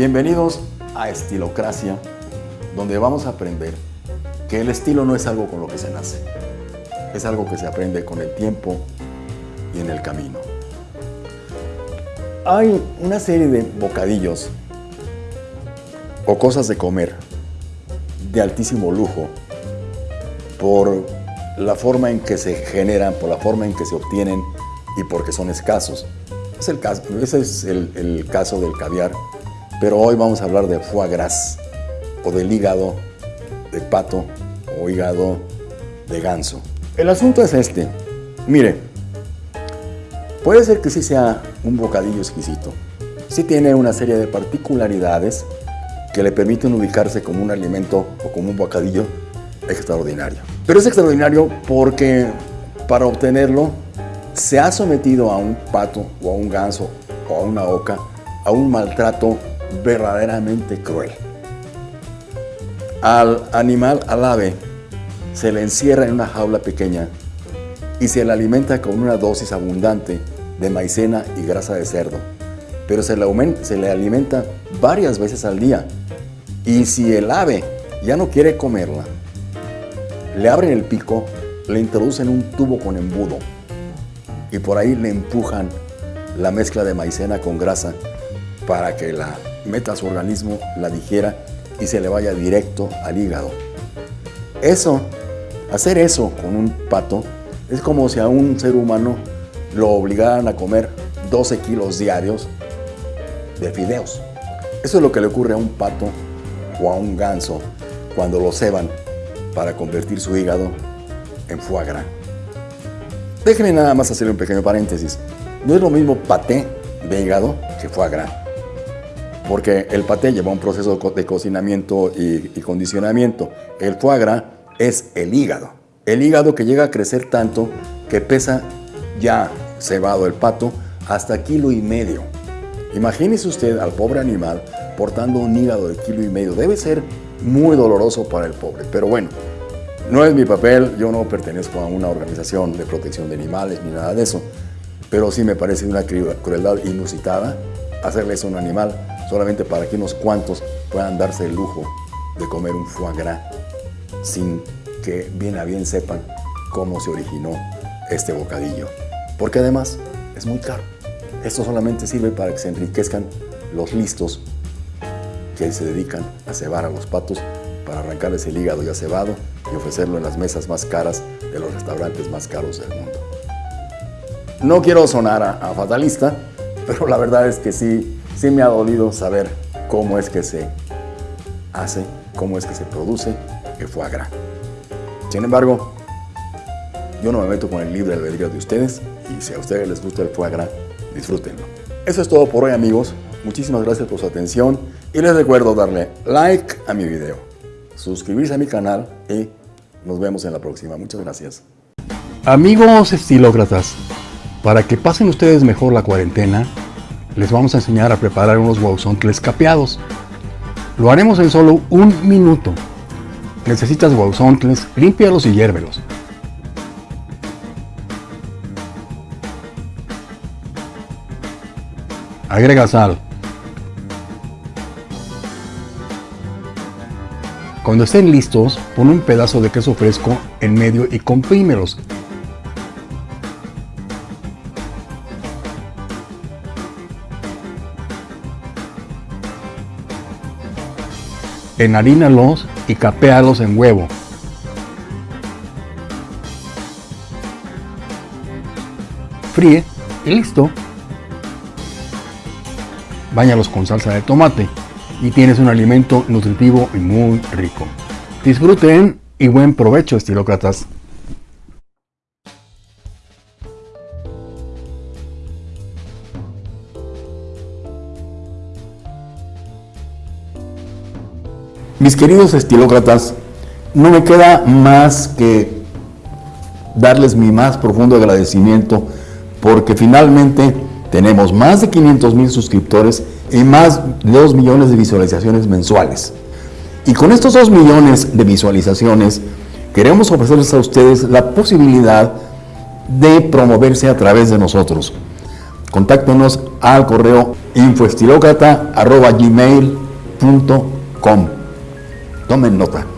Bienvenidos a Estilocracia, donde vamos a aprender que el estilo no es algo con lo que se nace, es algo que se aprende con el tiempo y en el camino. Hay una serie de bocadillos o cosas de comer de altísimo lujo por la forma en que se generan, por la forma en que se obtienen y porque son escasos. Ese es el caso del caviar pero hoy vamos a hablar de foie gras o del hígado de pato o hígado de ganso. El asunto es este. Mire, puede ser que sí sea un bocadillo exquisito. Sí tiene una serie de particularidades que le permiten ubicarse como un alimento o como un bocadillo extraordinario. Pero es extraordinario porque para obtenerlo se ha sometido a un pato o a un ganso o a una oca a un maltrato verdaderamente cruel. Al animal, al ave, se le encierra en una jaula pequeña y se le alimenta con una dosis abundante de maicena y grasa de cerdo, pero se le, se le alimenta varias veces al día. Y si el ave ya no quiere comerla, le abren el pico, le introducen un tubo con embudo y por ahí le empujan la mezcla de maicena con grasa para que la meta su organismo, la digiera y se le vaya directo al hígado. Eso, hacer eso con un pato, es como si a un ser humano lo obligaran a comer 12 kilos diarios de fideos. Eso es lo que le ocurre a un pato o a un ganso cuando lo ceban para convertir su hígado en foie gras. Déjenme nada más hacer un pequeño paréntesis. No es lo mismo paté de hígado que foie gras porque el paté lleva un proceso de cocinamiento y, condicionamiento. El foie gras es el hígado. El hígado que llega a crecer tanto que pesa ya cebado el pato hasta kilo y medio. Imagínese usted al pobre animal portando un hígado de kilo y medio. Debe ser muy doloroso para el pobre, pero bueno, no es mi papel, yo no pertenezco a una organización de protección de animales ni nada de eso, pero sí me parece una crueldad inusitada hacerle eso a un animal solamente para que unos cuantos puedan darse el lujo de comer un foie gras sin que bien a bien sepan cómo se originó este bocadillo. Porque además es muy caro. Esto solamente sirve para que se enriquezcan los listos que se dedican a cebar a los patos para arrancarles el hígado ya cebado y ofrecerlo en las mesas más caras de los restaurantes más caros del mundo. No quiero sonar a, a fatalista, pero la verdad es que sí sí me ha dolido saber cómo es que se hace, cómo es que se produce el foie. Sin embargo, yo no me meto con el libre albedrío de ustedes y si a ustedes les gusta el foie gras, disfrútenlo. Eso es todo por hoy amigos, muchísimas gracias por su atención y les recuerdo darle like a mi video, suscribirse a mi canal y nos vemos en la próxima. Muchas gracias. Amigos estilócratas, para que pasen ustedes mejor la cuarentena, les vamos a enseñar a preparar unos guauzontles capeados. Lo haremos en solo un minuto. Necesitas guauzontles, límpialos y hiérvelos. Agrega sal. Cuando estén listos, pon un pedazo de queso fresco en medio y comprímelos enharínalos y capéalos en huevo. Fríe y listo. Báñalos con salsa de tomate y tienes un alimento nutritivo y muy rico. Disfruten y buen provecho estilócratas. Mis queridos estilócratas, no me queda más que darles mi más profundo agradecimiento porque finalmente tenemos más de 500 mil suscriptores y más de 2 millones de visualizaciones mensuales. Y con estos 2 millones de visualizaciones queremos ofrecerles a ustedes la posibilidad de promoverse a través de nosotros. Contáctenos al correo infoestilócrata.gmail.com Tomen nota.